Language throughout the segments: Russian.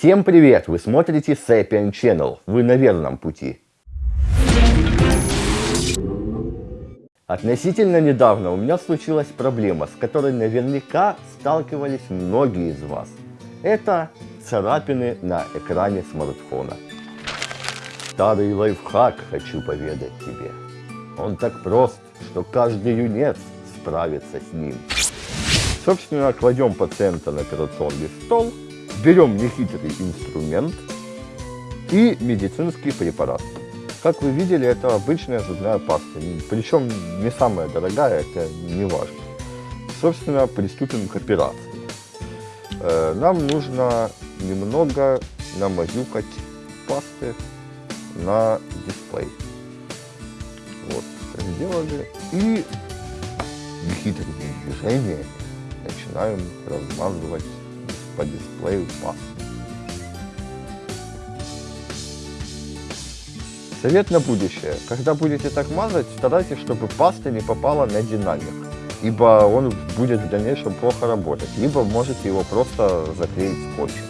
Всем привет! Вы смотрите Sapien Channel. Вы на верном пути. Относительно недавно у меня случилась проблема, с которой наверняка сталкивались многие из вас. Это царапины на экране смартфона. Старый лайфхак хочу поведать тебе. Он так прост, что каждый юнец справится с ним. Собственно, кладем пациента на операционный стол, берем нехитрый инструмент и медицинский препарат. Как вы видели, это обычная зубная паста, причем не самая дорогая, это не важно. Собственно, приступим к операции. Э, нам нужно немного намазюкать пасты на дисплей. Вот, сделали. И нехитрыми движениями начинаем размазывать по дисплею пасту. Совет на будущее. Когда будете так мазать, старайтесь, чтобы паста не попала на динамик, ибо он будет в дальнейшем плохо работать, либо можете его просто заклеить скотчем.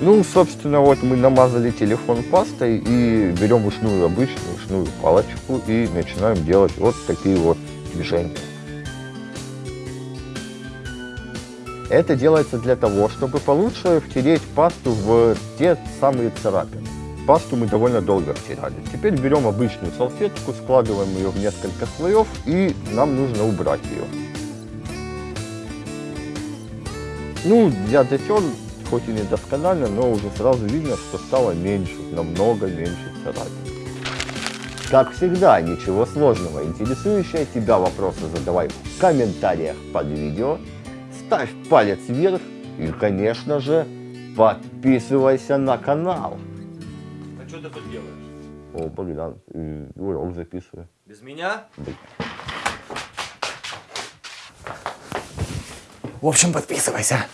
Ну, собственно, вот мы намазали телефон пастой и берем ушную обычную ушную палочку и начинаем делать вот такие вот движения. Это делается для того, чтобы получше втереть пасту в те самые царапины. Пасту мы довольно долго втирали. Теперь берем обычную салфетку, складываем ее в несколько слоев и нам нужно убрать ее. Ну, я дотер хоть и не досконально, но уже сразу видно, что стало меньше, намного меньше царапин. Как всегда, ничего сложного. Интересующие тебя вопросы задавай в комментариях под видео. Ставь палец вверх и, конечно же, подписывайся на канал. А что ты тут делаешь? О, Богдан, урок записываю. Без меня? Да. В общем, подписывайся.